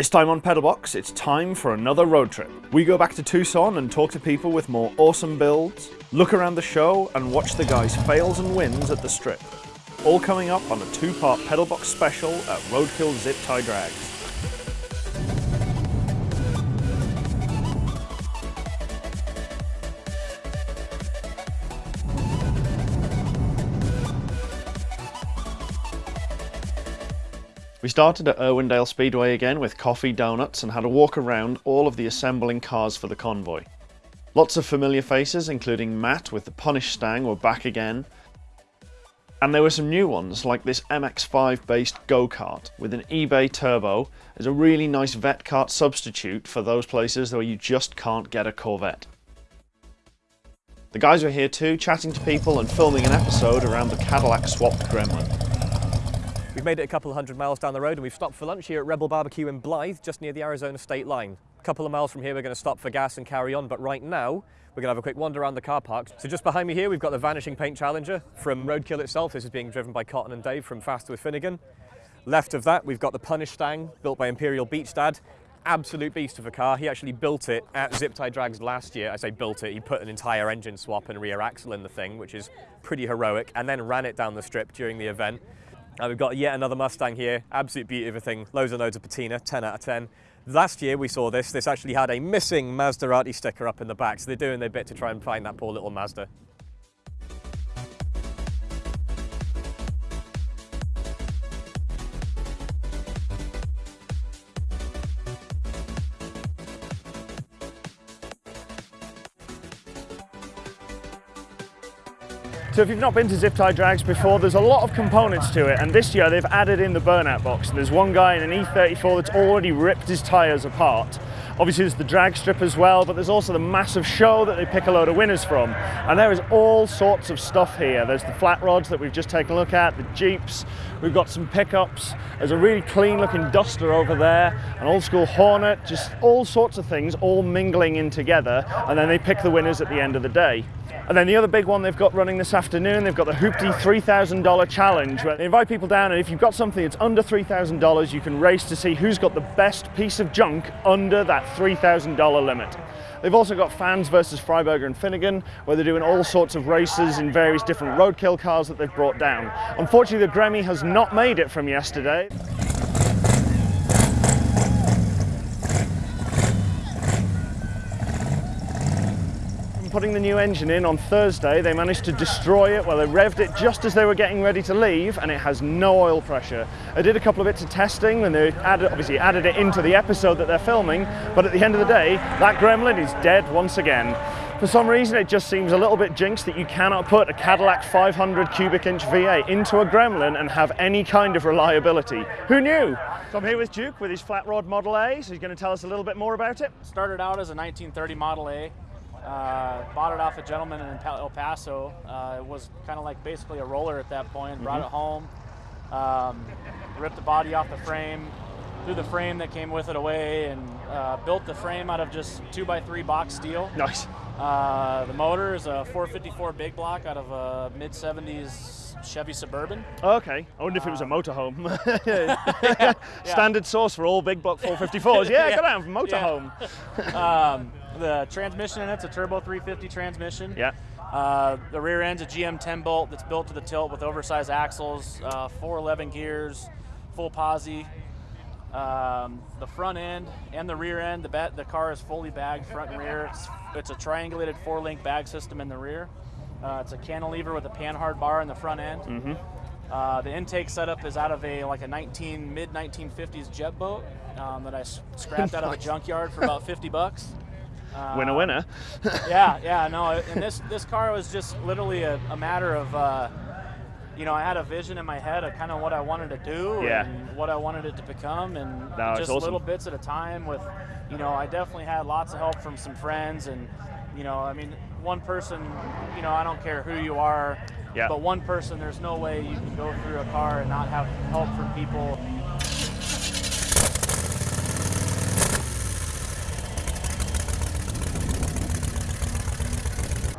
This time on Pedalbox, it's time for another road trip. We go back to Tucson and talk to people with more awesome builds, look around the show and watch the guys' fails and wins at the strip. All coming up on a two-part Pedalbox special at Roadkill Zip Tie Drags. We started at Irwindale Speedway again with coffee, donuts and had a walk around all of the assembling cars for the convoy. Lots of familiar faces including Matt with the Punish Stang were back again and there were some new ones like this MX-5 based go-kart with an eBay turbo as a really nice Vette kart substitute for those places where you just can't get a Corvette. The guys were here too, chatting to people and filming an episode around the Cadillac swapped Gremlin. We've made it a couple of hundred miles down the road and we've stopped for lunch here at Rebel Barbecue in Blythe, just near the Arizona state line. A couple of miles from here we're going to stop for gas and carry on, but right now we're going to have a quick wander around the car park. So just behind me here we've got the Vanishing Paint Challenger from Roadkill itself. This is being driven by Cotton and Dave from Faster with Finnegan. Left of that we've got the Punish Stang, built by Imperial Beach Dad. Absolute beast of a car. He actually built it at Zip Tie Drags last year. I say built it, he put an entire engine swap and rear axle in the thing, which is pretty heroic, and then ran it down the strip during the event. Uh, we've got yet another Mustang here, absolute beauty of a thing, loads and loads of patina, 10 out of 10. Last year we saw this, this actually had a missing Maserati sticker up in the back, so they're doing their bit to try and find that poor little Mazda. So if you've not been to Zip Tie Drags before, there's a lot of components to it, and this year they've added in the burnout box. There's one guy in an E34 that's already ripped his tyres apart. Obviously there's the drag strip as well, but there's also the massive show that they pick a load of winners from. And there is all sorts of stuff here. There's the flat rods that we've just taken a look at, the Jeeps, we've got some pickups, there's a really clean looking Duster over there, an old school Hornet, just all sorts of things all mingling in together, and then they pick the winners at the end of the day. And then the other big one they've got running this afternoon, they've got the Hoopty $3,000 challenge where they invite people down and if you've got something that's under $3,000 you can race to see who's got the best piece of junk under that $3,000 limit. They've also got fans versus Freiburger and Finnegan, where they're doing all sorts of races in various different roadkill cars that they've brought down. Unfortunately, the Gremmy has not made it from yesterday. Putting the new engine in on Thursday, they managed to destroy it. Well, they revved it just as they were getting ready to leave, and it has no oil pressure. I did a couple of bits of testing, and they added, obviously added it into the episode that they're filming, but at the end of the day, that gremlin is dead once again. For some reason, it just seems a little bit jinxed that you cannot put a Cadillac 500 cubic inch V8 into a Gremlin and have any kind of reliability. Who knew? So I'm here with Duke with his flat rod Model A, so he's going to tell us a little bit more about it. Started out as a 1930 Model A, uh, bought it off a gentleman in El Paso. Uh, it was kind of like basically a roller at that point. Mm -hmm. Brought it home, um, ripped the body off the frame, threw the frame that came with it away, and uh, built the frame out of just two by three box steel. Nice. Uh, the motor is a 454 big block out of a mid 70s Chevy Suburban. Okay. I wonder if it was a uh, motorhome. yeah. Standard source for all big block 454s. Yeah, yeah. got out from motorhome. Yeah. um, the transmission in it's a turbo 350 transmission. Yeah. Uh, the rear end's a GM 10 bolt that's built to the tilt with oversized axles, uh, 411 gears, full posi. Um, the front end and the rear end, the, the car is fully bagged front and rear. It's, it's a triangulated four-link bag system in the rear. Uh, it's a cantilever with a panhard bar in the front end. Mm -hmm. uh, the intake setup is out of a like a 19 mid 1950s jet boat um, that I scrapped out of a junkyard for about 50 bucks. Uh, winner, winner. yeah, yeah, no, and this this car was just literally a, a matter of, uh, you know, I had a vision in my head of kind of what I wanted to do yeah. and what I wanted it to become, and no, just awesome. little bits at a time. With, you know, I definitely had lots of help from some friends, and you know, I mean, one person, you know, I don't care who you are, yeah. but one person, there's no way you can go through a car and not have help from people.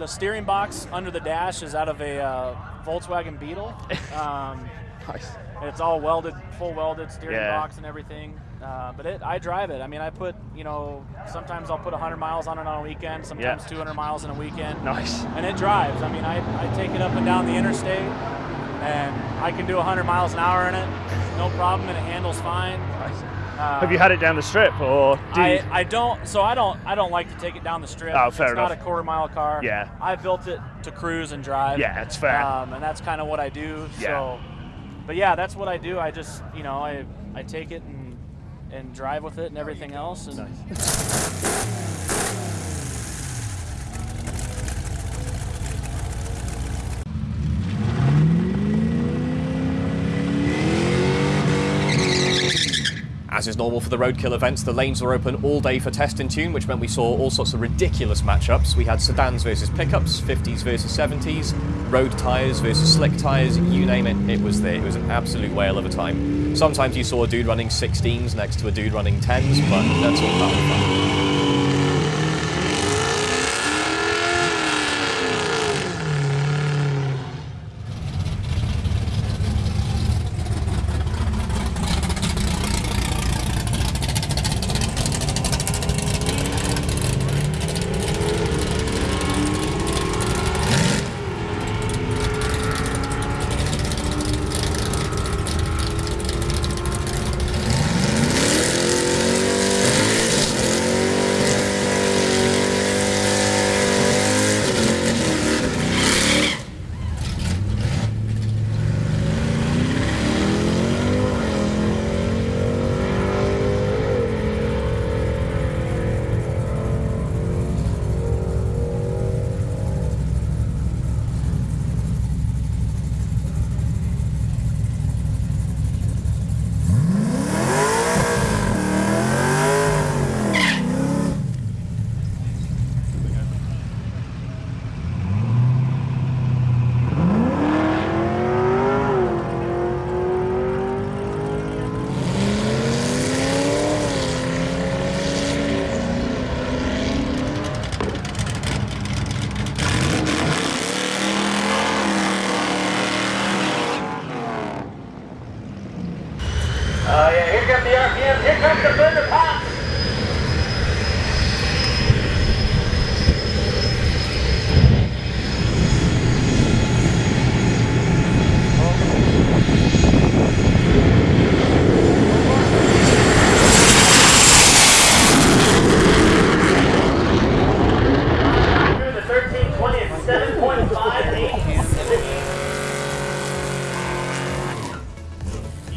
The steering box under the dash is out of a uh, Volkswagen Beetle. Um, nice. It's all welded, full welded steering yeah. box and everything. Uh, but it, I drive it. I mean, I put, you know, sometimes I'll put 100 miles on it on a weekend, sometimes 200 miles in a weekend. Nice. And it drives. I mean, I, I take it up and down the interstate, and I can do 100 miles an hour in it, no problem, and it handles fine. Uh, Have you had it down the strip or do you? I, I don't. So I don't. I don't like to take it down the strip. Oh, fair it's enough. not a quarter mile car. Yeah. I built it to cruise and drive. Yeah, that's fair. Um, and that's kind of what I do. Yeah. So, but yeah, that's what I do. I just, you know, I I take it and and drive with it and everything else. And As is normal for the roadkill events, the lanes were open all day for test and tune, which meant we saw all sorts of ridiculous matchups. We had sedans versus pickups, 50s versus 70s, road tyres versus slick tyres, you name it, it was there. It was an absolute whale of a time. Sometimes you saw a dude running 16s next to a dude running 10s, but that's all of the fun.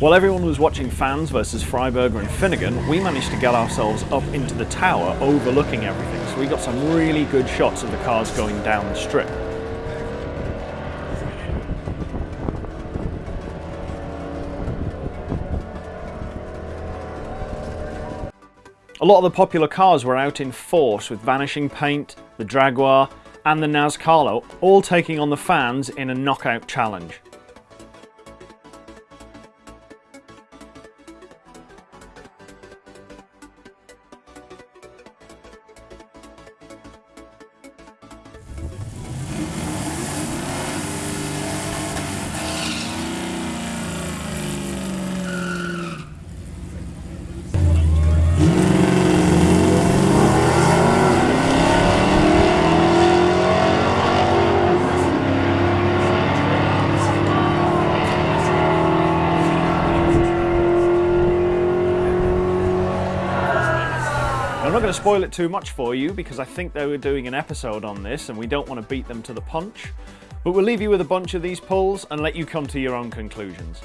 While everyone was watching fans versus Freiburger and Finnegan, we managed to get ourselves up into the tower overlooking everything. So we got some really good shots of the cars going down the strip. A lot of the popular cars were out in force with Vanishing Paint, the Jaguar, and the Naz Carlo, all taking on the fans in a knockout challenge. To spoil it too much for you because I think they were doing an episode on this and we don't want to beat them to the punch. But we'll leave you with a bunch of these pulls and let you come to your own conclusions.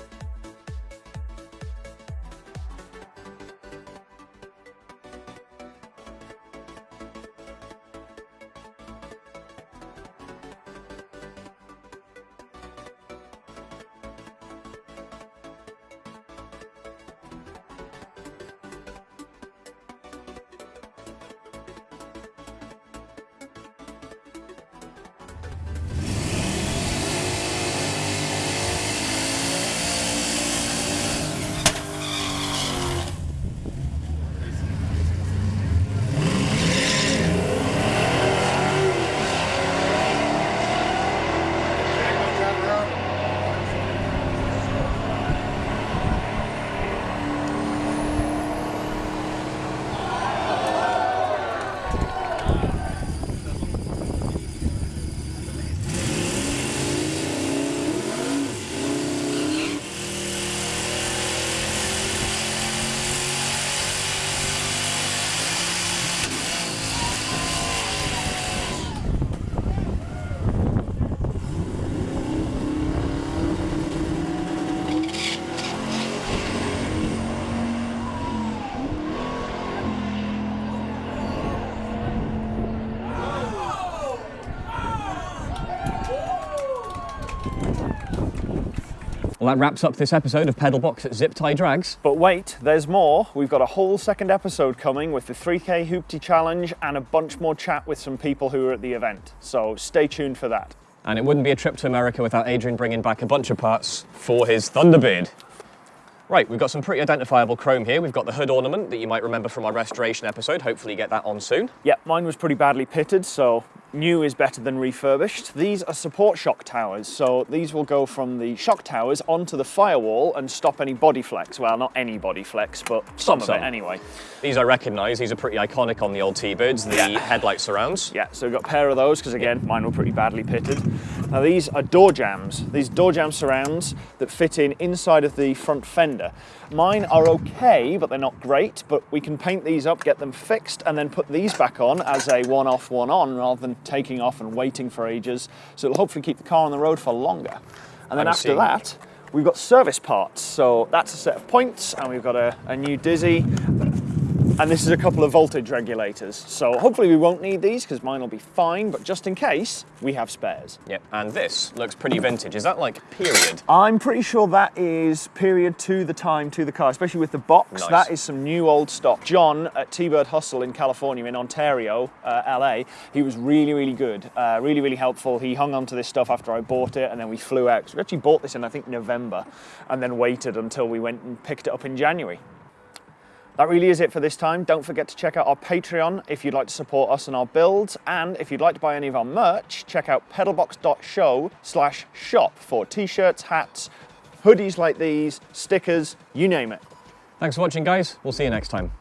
Well, that wraps up this episode of Pedalbox at Zip Tie Drags. But wait, there's more. We've got a whole second episode coming with the 3K Hoopty Challenge and a bunch more chat with some people who were at the event. So stay tuned for that. And it wouldn't be a trip to America without Adrian bringing back a bunch of parts for his Thunderbird. Right, we've got some pretty identifiable chrome here. We've got the hood ornament that you might remember from our restoration episode. Hopefully you get that on soon. Yeah, mine was pretty badly pitted, so new is better than refurbished. These are support shock towers, so these will go from the shock towers onto the firewall and stop any body flex. Well, not any body flex, but some, Some. of it anyway. These I recognise. These are pretty iconic on the old T-Birds, the Yeah. headlight surrounds. Yeah, so we've got a pair of those because again, mine were pretty badly pitted. Now these are door jambs. These door jamb surrounds that fit in inside of the front fender. Mine are okay, but they're not great, but we can paint these up, get them fixed, and then put these back on as a one off, one on, rather than taking off and waiting for ages. So it'll hopefully keep the car on the road for longer. And then I'm after that, we've got service parts. So that's a set of points, and we've got a, a new Dizzy, and this is a couple of voltage regulators. So hopefully we won't need these because mine will be fine, but just in case, we have spares. Yep, and this looks pretty vintage. Is that like period? I'm pretty sure that is period to the time to the car, especially with the box. Nice. That is some new old stock. John at T-Bird Hustle in California, in Ontario, uh, LA, he was really, really good, uh, really, really helpful. He hung on to this stuff after I bought it, and then we flew out. 'Cause we actually bought this in, I think, November, and then waited until we went and picked it up in January. That really is it for this time. Don't forget to check out our Patreon if you'd like to support us and our builds. And if you'd like to buy any of our merch, check out pedalbox.show slash shop for t-shirts, hats, hoodies like these, stickers, you name it. Thanks for watching, guys. We'll see you next time.